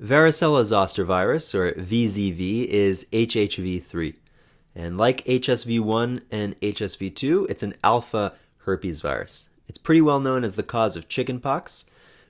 Varicella zoster virus, or VZV, is HHV3. And like HSV1 and HSV2, it's an alpha herpes virus. It's pretty well known as the cause of chickenpox,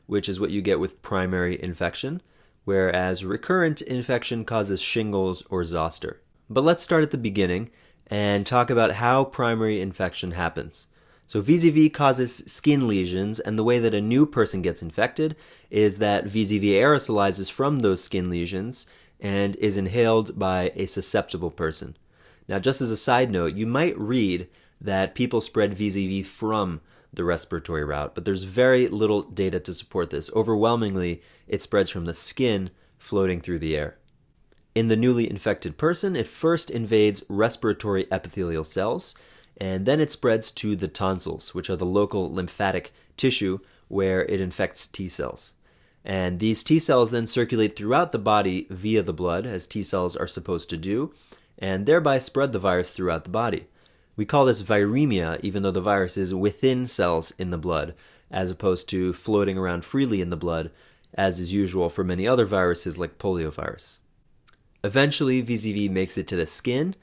which is what you get with primary infection, whereas recurrent infection causes shingles or zoster. But let's start at the beginning and talk about how primary infection happens. So VZV causes skin lesions, and the way that a new person gets infected is that VZV aerosolizes from those skin lesions and is inhaled by a susceptible person. Now, just as a side note, you might read that people spread VZV from the respiratory route, but there's very little data to support this. Overwhelmingly, it spreads from the skin floating through the air. In the newly infected person, it first invades respiratory epithelial cells, and then it spreads to the tonsils, which are the local lymphatic tissue where it infects T cells. And these T cells then circulate throughout the body via the blood, as T cells are supposed to do, and thereby spread the virus throughout the body. We call this viremia, even though the virus is within cells in the blood, as opposed to floating around freely in the blood, as is usual for many other viruses like poliovirus. Eventually, VZV makes it to the skin,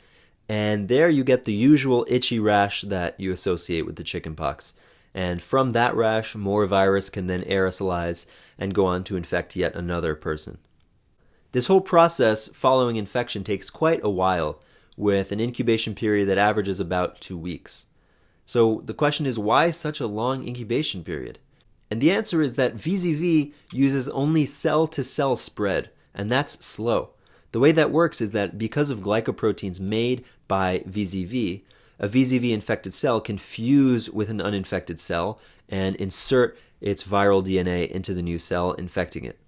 and there you get the usual itchy rash that you associate with the chickenpox. And from that rash, more virus can then aerosolize and go on to infect yet another person. This whole process following infection takes quite a while, with an incubation period that averages about two weeks. So the question is why such a long incubation period? And the answer is that VZV uses only cell to cell spread, and that's slow. The way that works is that because of glycoproteins made by VZV, a VZV infected cell can fuse with an uninfected cell and insert its viral DNA into the new cell, infecting it.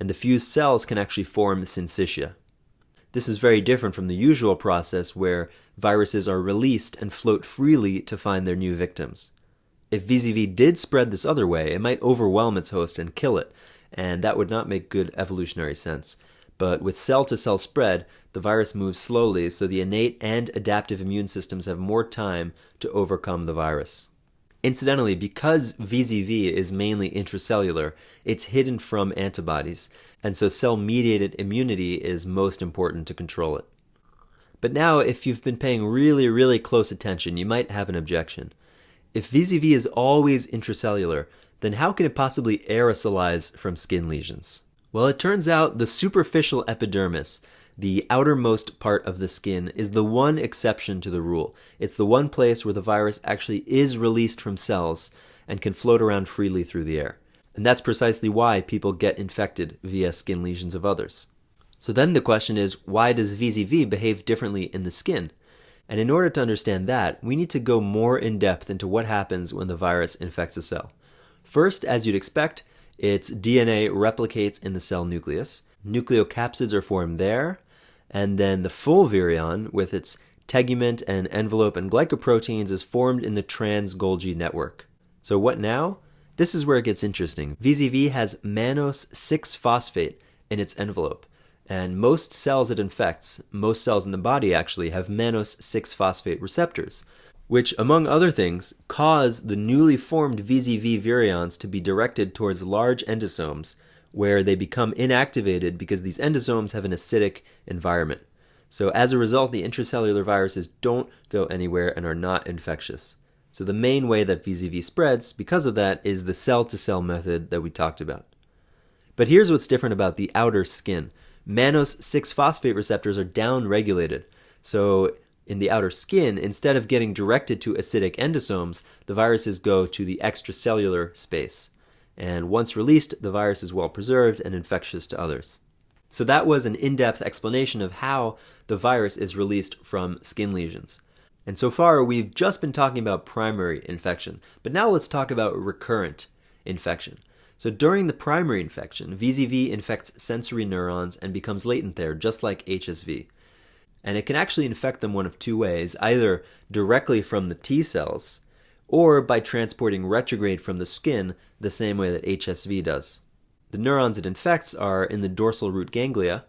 And the fused cells can actually form syncytia. This is very different from the usual process where viruses are released and float freely to find their new victims. If VZV did spread this other way, it might overwhelm its host and kill it, and that would not make good evolutionary sense. But with cell to cell spread, the virus moves slowly, so the innate and adaptive immune systems have more time to overcome the virus. Incidentally, because VZV is mainly intracellular, it's hidden from antibodies, and so cell mediated immunity is most important to control it. But now, if you've been paying really, really close attention, you might have an objection. If VZV is always intracellular, then how can it possibly aerosolize from skin lesions? Well, it turns out the superficial epidermis, the outermost part of the skin, is the one exception to the rule. It's the one place where the virus actually is released from cells and can float around freely through the air. And that's precisely why people get infected via skin lesions of others. So then the question is why does VZV behave differently in the skin? And in order to understand that, we need to go more in depth into what happens when the virus infects a cell. First, as you'd expect, its DNA replicates in the cell nucleus. Nucleocapsids are formed there, and then the full virion, with its tegument and envelope and glycoproteins, is formed in the trans Golgi network. So, what now? This is where it gets interesting. VZV has mannose 6 phosphate in its envelope, and most cells it infects, most cells in the body actually, have mannose 6 phosphate receptors which, among other things, cause the newly formed VZV virions to be directed towards large endosomes, where they become inactivated because these endosomes have an acidic environment. So, as a result, the intracellular viruses don't go anywhere and are not infectious. So, the main way that VZV spreads because of that is the cell to cell method that we talked about. But here's what's different about the outer skin mannose 6 phosphate receptors are downregulated. So, in the outer skin, instead of getting directed to acidic endosomes, the viruses go to the extracellular space. And once released, the virus is well preserved and infectious to others. So that was an in-depth explanation of how the virus is released from skin lesions. And so far, we've just been talking about primary infection, but now let's talk about recurrent infection. So during the primary infection, VZV infects sensory neurons and becomes latent there, just like HSV. And it can actually infect them one of two ways either directly from the T cells, or by transporting retrograde from the skin the same way that HSV does. The neurons it infects are in the dorsal root ganglia,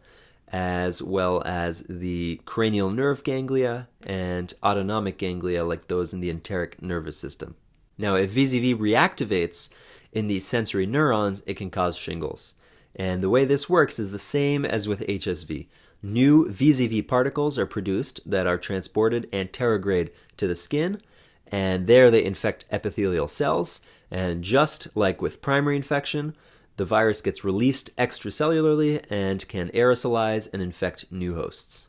as well as the cranial nerve ganglia and autonomic ganglia, like those in the enteric nervous system. Now, if VZV reactivates in these sensory neurons, it can cause shingles. And the way this works is the same as with HSV. New VZV particles are produced that are transported anterograde to the skin, and there they infect epithelial cells. And just like with primary infection, the virus gets released extracellularly and can aerosolize and infect new hosts.